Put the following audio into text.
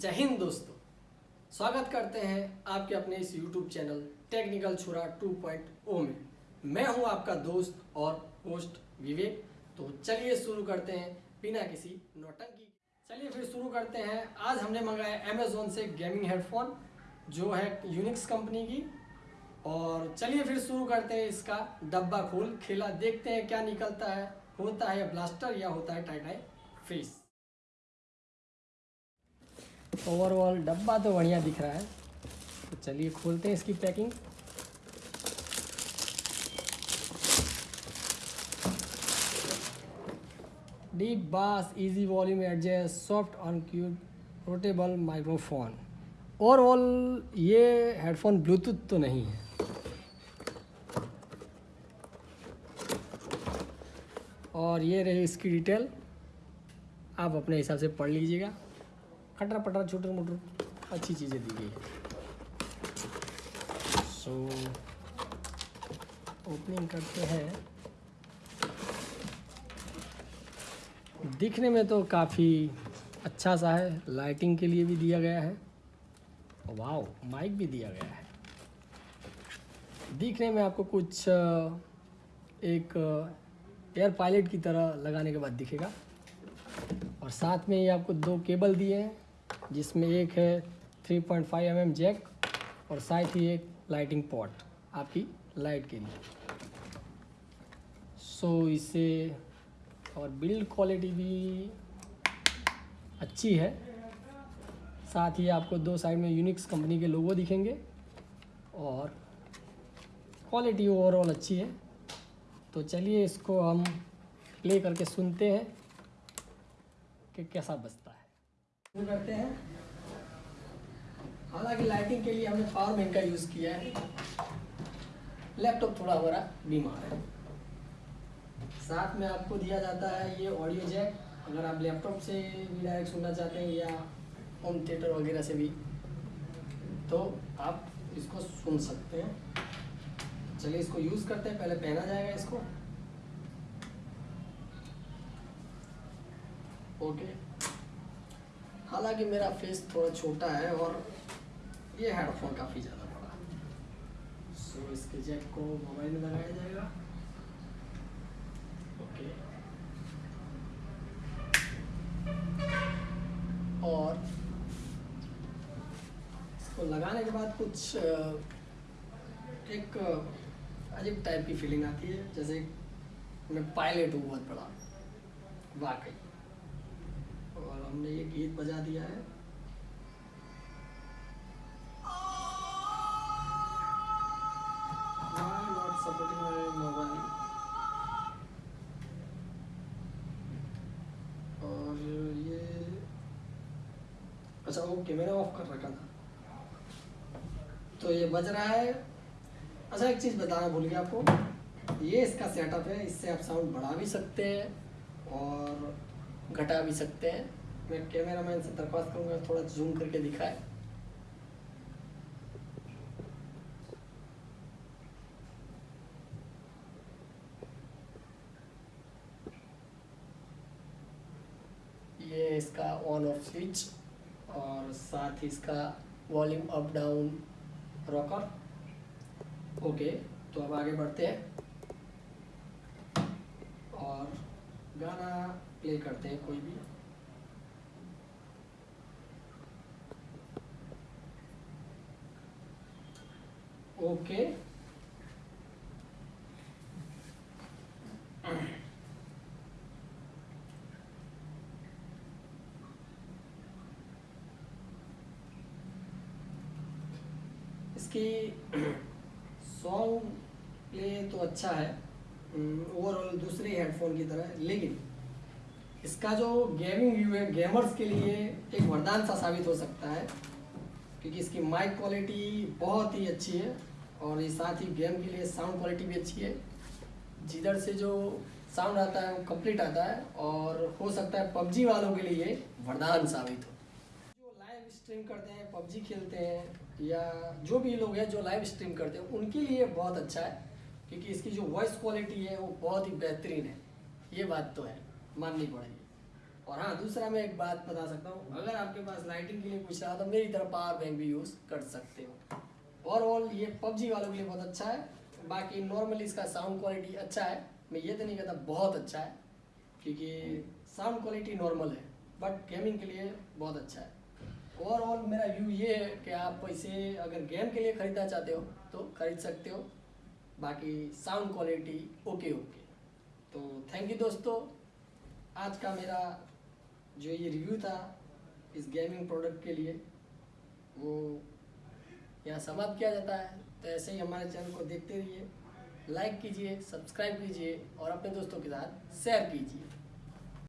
जय हिंद दोस्तों। स्वागत करते हैं आपके अपने इस YouTube चैनल टेक्निकल छुरा 2.0 में। मैं हूँ आपका दोस्त और होस्ट विवेक। तो चलिए शुरू करते हैं बिना किसी नौटंकी। चलिए फिर शुरू करते हैं। आज हमने मंगाया अमेजोन से गेमिंग हेडफोन जो है यूनिक्स कंपनी की। और चलिए फिर शुरू करते हैं इसका डब्बा खोल, खेला, देखते हैं क्या निकलता है, होता है ब्लास्टर या होता है टाइटाई फ़िश ओवरऑल डब्बा तो बढ़िया दिख रहा है। तो चलिए खोलते हैं इसकी packing. Deep bass easy volume adjust soft अनक्यूब rotatable microphone overall ये हेडफोन ब्लूटूथ तो नहीं है। और ये रही इसकी डिटेल आप अपने हिसाब से पढ़ लीजिएगा। खटर पटरा छोटर मोटर अच्छी चीज़ें दी गई। है सो ओपनिंग करते हैं। दिखने में तो काफ़ी अच्छा सा है लाइटिंग के लिए भी दिया गया है। वाओ माइक भी दिया गया है। दिखने में आपको कुछ, एक एयर पायलट की तरह लगाने के बाद दिखेगा। और साथ में ये आपको दो केबल दिए हैं। जिसमें एक है 3.5 पॉइंट एम जैक और साथ ही एक लाइटिंग पॉट आपकी लाइट के लिए। सो so, इसे और बिल्ड क्वालिटी भी अच्छी है। साथ ही आपको दो साइड में यूनिक्स कंपनी के लोगो दिखेंगे और क्वालिटी ओवरऑल अच्छी है। तो चलिए इसको हम प्ले करके सुनते हैं कि कैसा बजता है। करते हैं। हालाँकि लाइटिंग के लिए हमने बैंक का यूज़ किया है। लैपटॉप थोड़ा हमारा बीमार है। साथ में आपको दिया जाता है ये ऑडियो जैक अगर आप लैपटॉप से भी डायरेक्ट सुनना चाहते हैं या होम थिएटर वगैरह से भी तो आप इसको सुन सकते हैं। चलिए इसको यूज़ करते हैं। पहले पहना जाएगा इसको। ओके हालाँकि मेरा फेस थोड़ा छोटा है और ये हेडफोन काफ़ी ज़्यादा बड़ा सो इसके जैक को मोबाइल में लगाया जाएगा। ओके और इसको लगाने के बाद कुछ एक अजीब टाइप की फीलिंग आती है। जैसे मैं पायलट हूँ, बहुत बड़ा। वाकई। और हमने ये गीत बजा दिया है। Why supporting my mobile? और ये अच्छा वो कैमरा ऑफ़ कर रखा था। तो ये बज रहा है। अच्छा एक चीज़ बताना भूल गया आपको। ये इसका सेटअप है इससे आप साउंड बढ़ा भी सकते हैं। और घटा भी सकते हैं। मैं कैमरा मैन से दरख्वास्त करूँगा, थोड़ा जूम करके दिखाए। ये इसका ऑन ऑफ़ स्विच और साथ ही इसका volume up down rocker okay तो अब आगे बढ़ते हैं। और गाना प्ले करते हैं कोई भी। ओके इसकी सॉन्ग प्ले तो अच्छा है। ओवरऑल दूसरे हेडफोन की तरह। लेकिन इसका जो गेमिंग व्यू है गेमर्स के लिए एक वरदान सा साबित हो सकता है, क्योंकि इसकी माइक क्वालिटी बहुत ही अच्छी है और ये साथ ही गेम के लिए साउंड क्वालिटी भी अच्छी है। जिधर से जो साउंड आता है, वो कंप्लीट आता है और हो सकता है पबजी वालों के लिए वरदान साबित हो। जो लाइव स्ट्रीम करते हैं, पबजी खेलते हैं या जो भी लोग हैं जो लाइव स्ट्रीम करते हैं, उनके लिए बहुत अच्छा है। क्योंकि इसकी जो वॉइस क्वालिटी है, वो बहुत ही बेहतरीन है। ये बात तो है, माननी पड़ेगी। और हाँ दूसरा मैं एक बात बता सकता हूँ। अगर आपके पास लाइटिंग के लिए कुछ रहा तो मेरी तरह पावर बैंक भी यूज़ कर सकते हो। ओवरऑल ये पबजी वालों के लिए बहुत अच्छा है। बाकी नॉर्मली इसका साउंड क्वालिटी अच्छा है। मैं ये तो नहीं कहता बहुत अच्छा है, क्योंकि साउंड क्वालिटी नॉर्मल है। बट गेमिंग के लिए बहुत अच्छा है। ओवरऑल मेरा व्यू ये है कि आप इसे अगर गेम के लिए ख़रीदना चाहते हो तो ख़रीद सकते हो। बाकी साउंड क्वालिटी ओके ओके तो थैंक यू दोस्तों। आज का मेरा जो ये रिव्यू था इस गेमिंग प्रोडक्ट के लिए, वो यहाँ समाप्त किया जाता है। तो ऐसे ही हमारे चैनल को देखते रहिए लाइक कीजिए सब्सक्राइब कीजिए और अपने दोस्तों के साथ शेयर कीजिए।